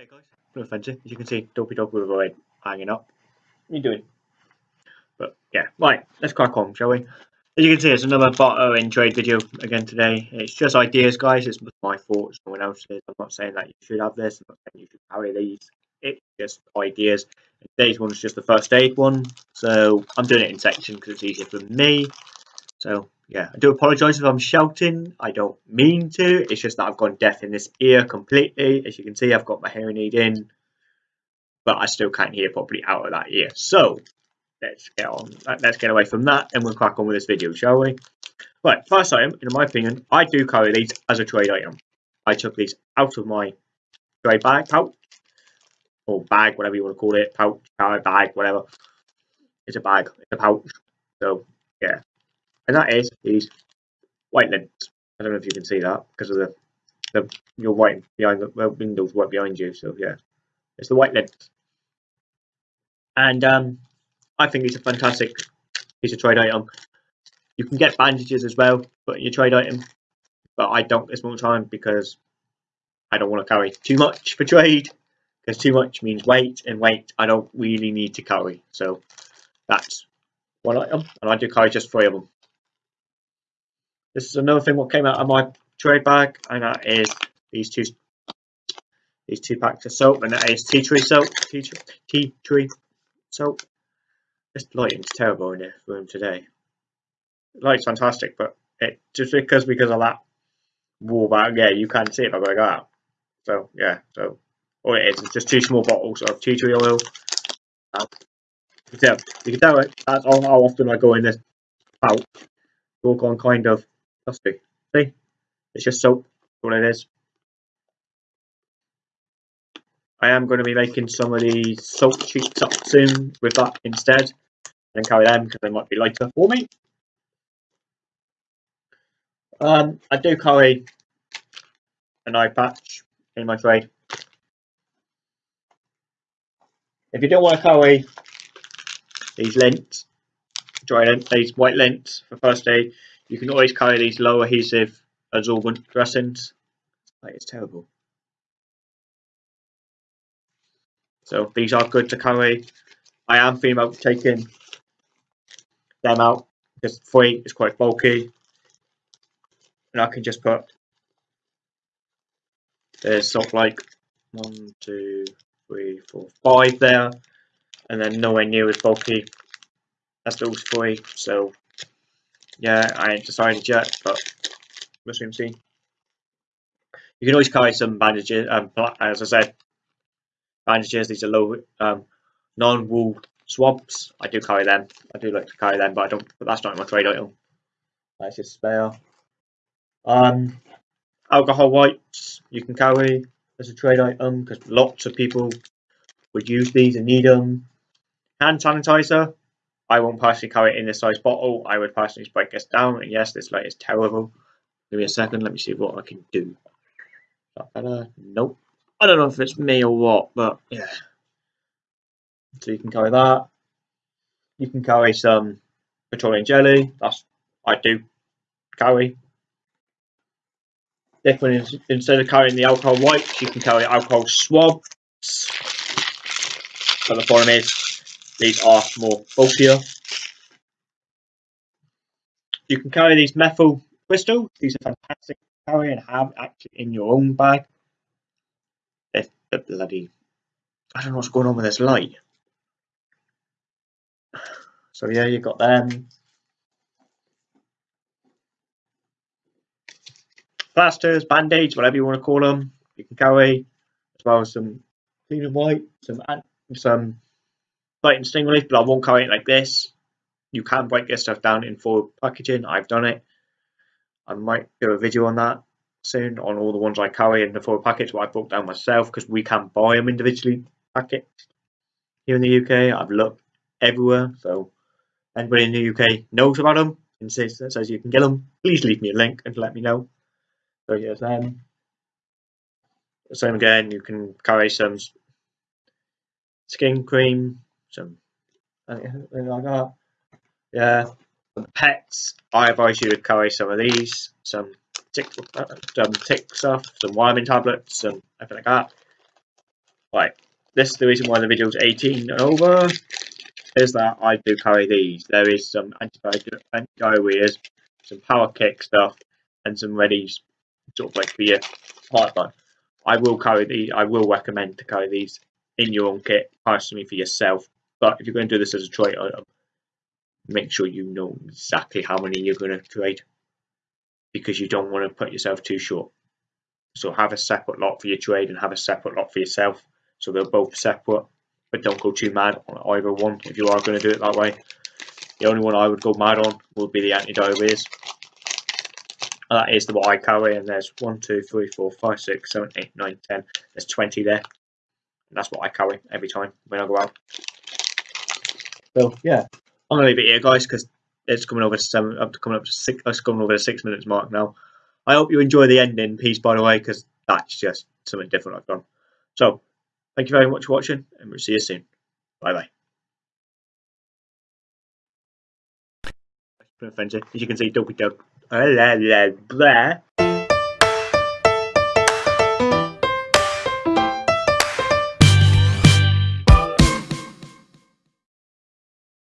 Hey guys, no fancy. Eh? As you can see, Dopey Dog with a red hanging up. What are you doing? But yeah, right, let's crack on, shall we? As you can see, it's another barter in trade video again today. It's just ideas, guys. It's my thoughts, no one else's. I'm not saying that you should have this. I'm not saying you should carry these. It's just ideas. Today's one is just the first aid one, so I'm doing it in section because it's easier for me. So yeah, I do apologise if I'm shouting. I don't mean to. It's just that I've gone deaf in this ear completely. As you can see, I've got my hearing aid in, but I still can't hear properly out of that ear. So let's get on. Let's get away from that, and we'll crack on with this video, shall we? Right, first item, in my opinion, I do carry these as a trade item. I took these out of my trade bag pouch, or bag, whatever you want to call it, pouch, carry bag, whatever. It's a bag, it's a pouch. So yeah, and that is these white lint. I don't know if you can see that because of the, the you're white behind the well, windows right behind you. So yeah, it's the white lint, and um, I think it's a fantastic piece of trade item. You can get bandages as well, but your trade item. But I don't this moment time because I don't want to carry too much for trade because too much means weight, and weight I don't really need to carry. So that's one item, and I do carry just three of them. This is another thing what came out of my trade bag, and that is these two these two packs of soap, and that is tea tree soap. Tea tree, tea tree soap. This lighting's terrible in this room today. Light's fantastic, but it just because because of that wall back, yeah, you can't see it if I go out. So yeah, so all it is is just two small bottles of tea tree oil. Um, you can tell, it, that's how often I go in this pouch. All gone kind of See? It's just soap, That's what it is. I am going to be making some of these salt sheets up soon with that instead. And carry them because they might be lighter for me. Um, I do carry an eye patch in my trade. If you don't want to carry these lint, dry lint, these white lint for first aid, you can always carry these low adhesive absorbent dressings. It's terrible. So these are good to carry. I am thinking about taking them out because three is quite bulky. And I can just put there's sort of like one, two, three, four, five there, and then nowhere near as bulky as those three. So yeah, I ain't decided yet, but we'll see. You can always carry some bandages, um, as I said, bandages. These are low, um, non-woven swabs. I do carry them. I do like to carry them, but I don't. But that's not my trade item. That's just spare. Um, alcohol wipes you can carry as a trade item because lots of people would use these and need them. Hand sanitizer I won't personally carry it in this size bottle. I would personally break this down. And yes, this light is terrible. Give me a second. Let me see what I can do. better? Nope. I don't know if it's me or what, but yeah. So you can carry that. You can carry some petroleum jelly. That's I do carry. Different instead of carrying the alcohol wipes, you can carry alcohol swabs. But the problem is these are more bulkier. You can carry these methyl crystals. These are fantastic to carry and have actually in your own bag. They're, they're bloody... I don't know what's going on with this light. So yeah, you've got them. Plasters, band-aids, whatever you want to call them, you can carry, as well as some clean and white, some some Sting relief, but I won't carry it like this. You can break this stuff down in foil packaging. I've done it. I might do a video on that soon on all the ones I carry in the foil package, but I broke down myself because we can buy them individually packaged here in the UK. I've looked everywhere, so anybody in the UK knows about them and says, says you can get them, please leave me a link and let me know. So yes, um, same again, you can carry some skin cream, some anything like that. Yeah, some pets. I advise you to carry some of these, some tick, uh, some tick stuff, some vitamin tablets, and everything like that. Right, this is the reason why the video's 18 and over. Is that I do carry these. There is some anti-diarrheas, some power kick stuff, and some readies, sort of like for your pipeline. I will carry these. I will recommend to carry these in your own kit personally for yourself. But if you're going to do this as a trade item, uh, um, make sure you know exactly how many you're going to trade because you don't want to put yourself too short. So have a separate lot for your trade and have a separate lot for yourself. So they're both separate, but don't go too mad on either one if you are going to do it that way. The only one I would go mad on would be the anti-diarrheas. That is the what I carry, and there's 1, 2, 3, 4, 5, 6, 7, 8, 9, 10. There's 20 there. And that's what I carry every time when I go out. So, yeah. I'm to leave it here, guys, because it's coming over to seven, up to coming up to six, uh, it's coming over the six minutes mark now. I hope you enjoy the ending piece, by the way, because that's just something different I've done. So, thank you very much for watching, and we'll see you soon. Bye bye. As you can see, Dopey Dog. Ah, blah, blah, blah.